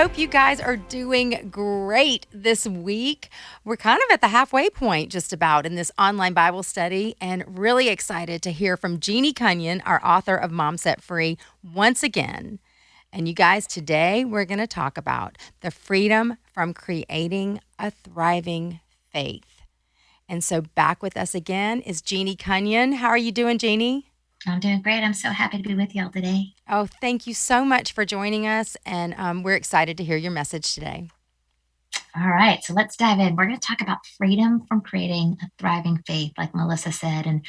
hope you guys are doing great this week. We're kind of at the halfway point, just about, in this online Bible study, and really excited to hear from Jeannie Cunnion, our author of Mom Set Free, once again. And you guys, today we're going to talk about the freedom from creating a thriving faith. And so, back with us again is Jeannie Cunnion. How are you doing, Jeannie? I'm doing great. I'm so happy to be with y'all today. Oh, thank you so much for joining us. And um, we're excited to hear your message today. All right, so let's dive in. We're going to talk about freedom from creating a thriving faith, like Melissa said. And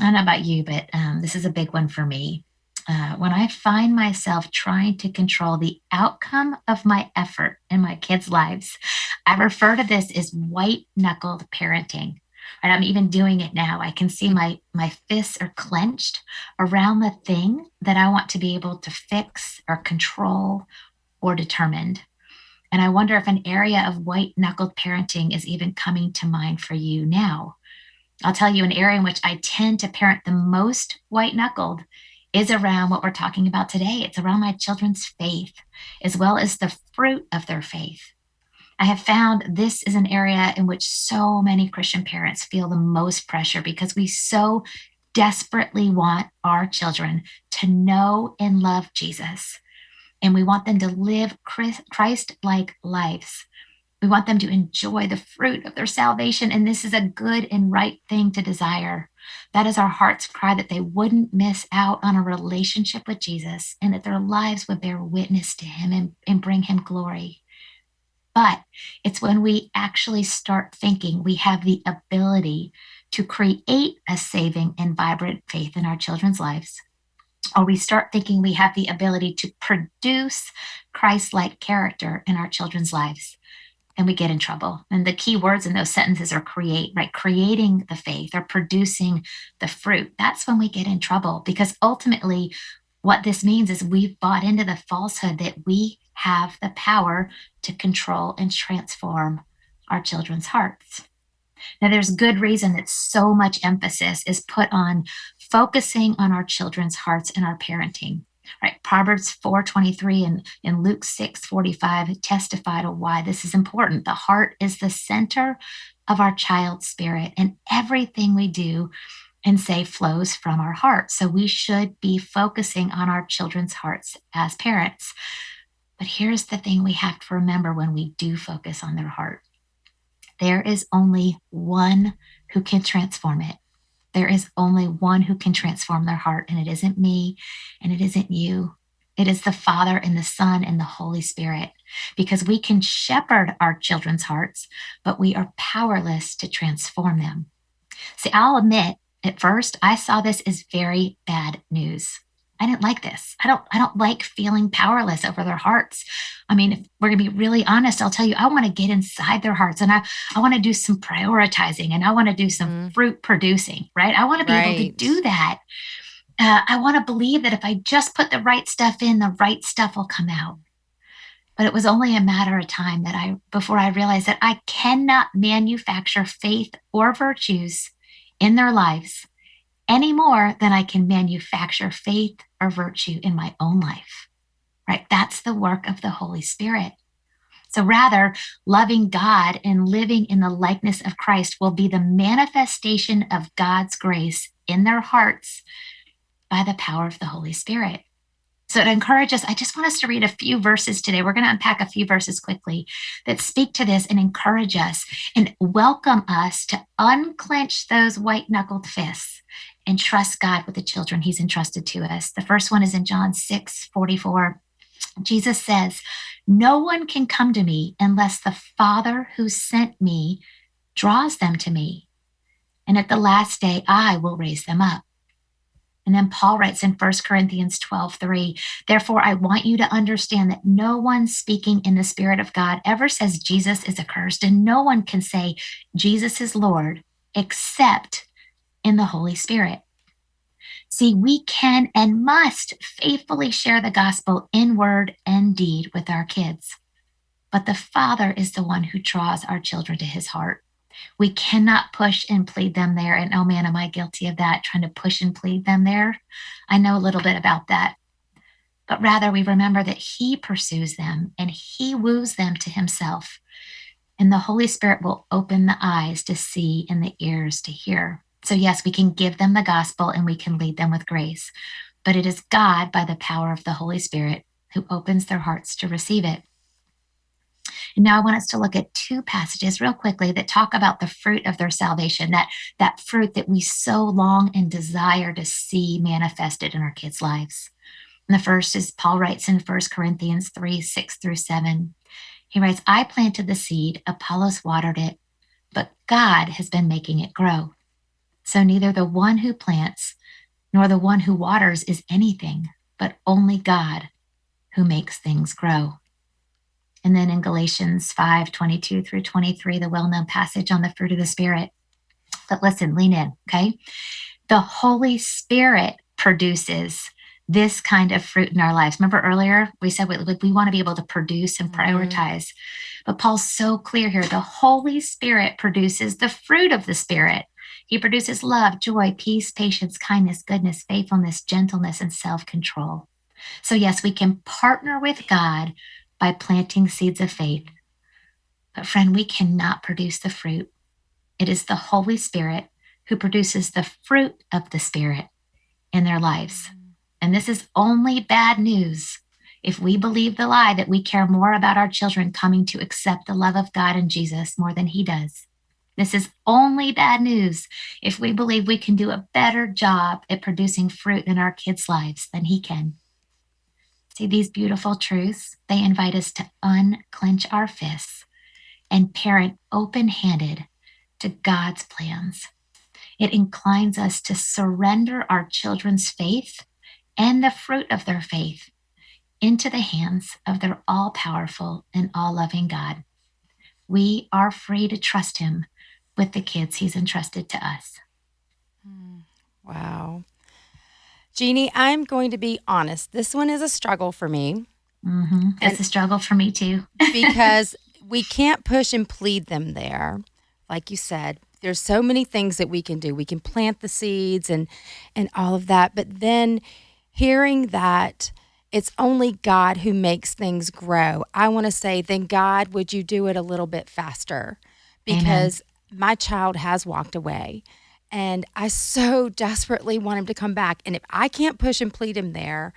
I don't know about you, but um, this is a big one for me. Uh, when I find myself trying to control the outcome of my effort in my kids' lives, I refer to this as white knuckled parenting and I'm even doing it now. I can see my my fists are clenched around the thing that I want to be able to fix or control or determined. And I wonder if an area of white knuckled parenting is even coming to mind for you now. I'll tell you an area in which I tend to parent the most white knuckled is around what we're talking about today. It's around my children's faith, as well as the fruit of their faith. I have found this is an area in which so many Christian parents feel the most pressure because we so desperately want our children to know and love Jesus. And we want them to live Christ like lives. We want them to enjoy the fruit of their salvation. And this is a good and right thing to desire. That is our heart's cry that they wouldn't miss out on a relationship with Jesus and that their lives would bear witness to him and, and bring him glory. But it's when we actually start thinking we have the ability to create a saving and vibrant faith in our children's lives, or we start thinking we have the ability to produce Christ like character in our children's lives, and we get in trouble. And the key words in those sentences are create, right? Creating the faith or producing the fruit. That's when we get in trouble because ultimately, what this means is we've bought into the falsehood that we have the power to control and transform our children's hearts. Now, there's good reason that so much emphasis is put on focusing on our children's hearts and our parenting. Right, Proverbs 4:23 and in Luke 6:45 testify to why this is important. The heart is the center of our child's spirit, and everything we do and say flows from our heart. So we should be focusing on our children's hearts as parents. But here's the thing we have to remember when we do focus on their heart there is only one who can transform it. There is only one who can transform their heart, and it isn't me and it isn't you. It is the Father and the Son and the Holy Spirit, because we can shepherd our children's hearts, but we are powerless to transform them. See, I'll admit, at first, I saw this as very bad news. I didn't like this. I don't I don't like feeling powerless over their hearts. I mean, if we're gonna be really honest, I'll tell you, I want to get inside their hearts and I, I want to do some prioritizing and I want to do some mm. fruit producing, right? I want to be right. able to do that. Uh, I want to believe that if I just put the right stuff in, the right stuff will come out. But it was only a matter of time that I before I realized that I cannot manufacture faith or virtues in their lives any more than I can manufacture faith or virtue in my own life. Right? That's the work of the Holy Spirit. So rather, loving God and living in the likeness of Christ will be the manifestation of God's grace in their hearts by the power of the Holy Spirit. So to encourage us, I just want us to read a few verses today. We're going to unpack a few verses quickly that speak to this and encourage us and welcome us to unclench those white knuckled fists and trust God with the children he's entrusted to us. The first one is in John 6 44. Jesus says, No one can come to me unless the Father who sent me draws them to me. And at the last day, I will raise them up. And then Paul writes in 1 Corinthians 12, 3, Therefore, I want you to understand that no one speaking in the Spirit of God ever says Jesus is accursed, and no one can say Jesus is Lord except in the Holy Spirit. See, we can and must faithfully share the gospel in word and deed with our kids. But the Father is the one who draws our children to his heart. We cannot push and plead them there. And oh man, am I guilty of that, trying to push and plead them there? I know a little bit about that. but rather we remember that He pursues them and He woos them to Himself. And the Holy Spirit will open the eyes to see and the ears to hear. So, yes, we can give them the gospel and we can lead them with grace, but it is God, by the power of the Holy Spirit, who opens their hearts to receive it. And now I want us to look at two passages real quickly that talk about the fruit of their salvation, that, that fruit that we so long and desire to see manifested in our kids' lives. And the first is Paul writes in 1 Corinthians 3 6 through 7. He writes, I planted the seed, Apollos watered it, but God has been making it grow. So neither the one who plants nor the one who waters is anything, but only God who makes things grow. And then in Galatians 5 22 through 23, the well known passage on the fruit of the Spirit. But listen, lean in, okay? The Holy Spirit produces this kind of fruit in our lives. Remember earlier, we said we, we want to be able to produce and mm-hmm. prioritize. Mm-hmm. But Paul's so clear here the Holy Spirit produces the fruit of the Spirit. He produces love, joy, peace, patience, kindness, goodness, faithfulness, gentleness, and self control. So, yes, we can partner with God by planting seeds of faith. But, friend, we cannot produce the fruit. It is the Holy Spirit who produces the fruit of the Spirit in their lives. And this is only bad news if we believe the lie that we care more about our children coming to accept the love of God and Jesus more than He does. This is only bad news if we believe we can do a better job at producing fruit in our kids' lives than He can. See, these beautiful truths, they invite us to unclench our fists and parent open handed to God's plans. It inclines us to surrender our children's faith and the fruit of their faith into the hands of their all powerful and all loving God. We are free to trust Him with the kids He's entrusted to us. Hmm. Wow. Jeannie, I'm going to be honest. This one is a struggle for me. Mm-hmm. It's a struggle for me too. because we can't push and plead them there. Like you said, there's so many things that we can do. We can plant the seeds and and all of that. But then hearing that it's only God who makes things grow. I want to say, then God, would you do it a little bit faster? Because Amen. my child has walked away. And I so desperately want him to come back. And if I can't push and plead him there,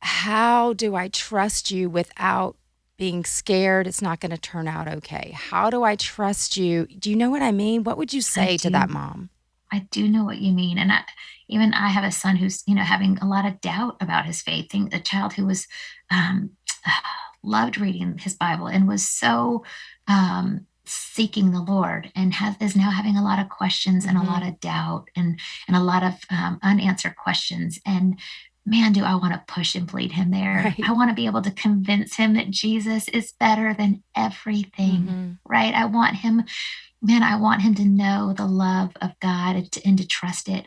how do I trust you without being scared it's not going to turn out okay? How do I trust you? Do you know what I mean? What would you say to that mom? I do know what you mean. And I, even I have a son who's, you know, having a lot of doubt about his faith. Think a child who was um, loved reading his Bible and was so um, seeking the Lord and has is now having a lot of questions and mm-hmm. a lot of doubt and and a lot of um, unanswered questions and man do I want to push and plead him there right. I want to be able to convince him that Jesus is better than everything mm-hmm. right I want him man I want him to know the love of God and to, and to trust it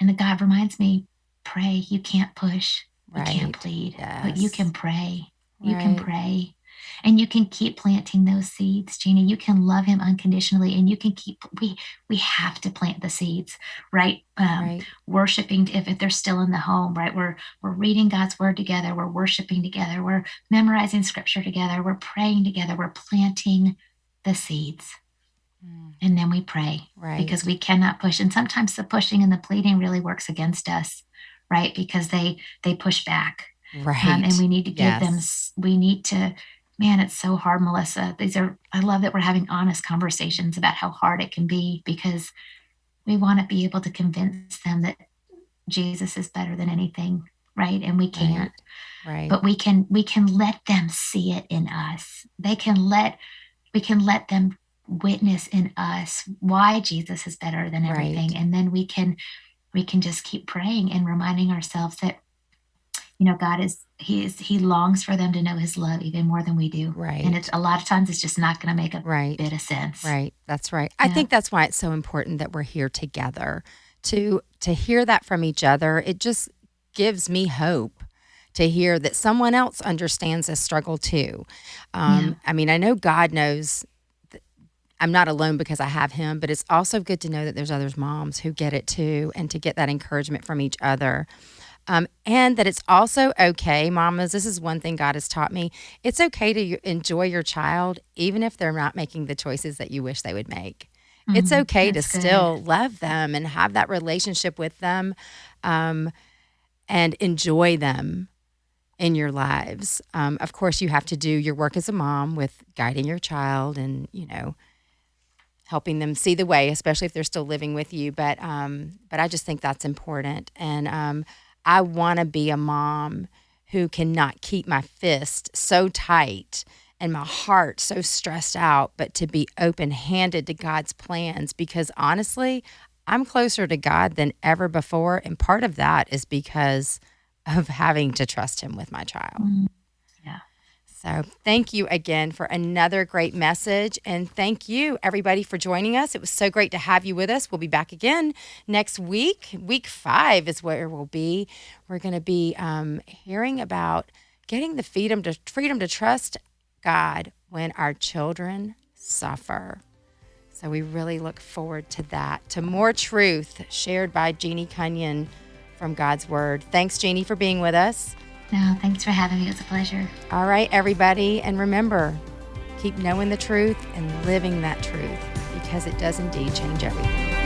and the God reminds me pray you can't push right. you can't plead yes. but you can pray you right. can pray and you can keep planting those seeds gina. You can love him unconditionally and you can keep we we have to plant the seeds right, um, right. worshiping if, if they're still in the home right? We're we're reading god's word together. We're worshiping together. We're memorizing scripture together. We're praying together. We're planting the seeds. Mm. and then we pray right. because we cannot push. And sometimes the pushing and the pleading really works against us right? Because they they push back. Right um, and we need to give yes. them we need to man, it's so hard, Melissa. These are, I love that we're having honest conversations about how hard it can be because we want to be able to convince them that Jesus is better than anything, right? And we can't. Right. right. But we can we can let them see it in us. They can let we can let them witness in us why Jesus is better than everything. Right. And then we can we can just keep praying and reminding ourselves that you know, God is he is he longs for them to know his love even more than we do. Right. And it's a lot of times it's just not going to make a right. bit of sense. Right. That's right. Yeah. I think that's why it's so important that we're here together to to hear that from each other. It just gives me hope to hear that someone else understands this struggle too. Um, yeah. I mean, I know God knows I'm not alone because I have him, but it's also good to know that there's others moms who get it too and to get that encouragement from each other. Um, and that it's also okay, mamas. This is one thing God has taught me. It's okay to enjoy your child, even if they're not making the choices that you wish they would make. Mm, it's okay to good. still love them and have that relationship with them um, and enjoy them in your lives. Um, of course, you have to do your work as a mom with guiding your child and, you know, helping them see the way, especially if they're still living with you. But um, but I just think that's important, and um, I want to be a mom who cannot keep my fist so tight and my heart so stressed out, but to be open handed to God's plans because honestly, I'm closer to God than ever before. And part of that is because of having to trust Him with my child. Mm-hmm. So, thank you again for another great message. And thank you, everybody, for joining us. It was so great to have you with us. We'll be back again next week. Week five is where we'll be. We're going to be um, hearing about getting the freedom to, freedom to trust God when our children suffer. So, we really look forward to that, to more truth shared by Jeannie Cunnion from God's Word. Thanks, Jeannie, for being with us. No, thanks for having me. It was a pleasure. All right, everybody. And remember, keep knowing the truth and living that truth because it does indeed change everything.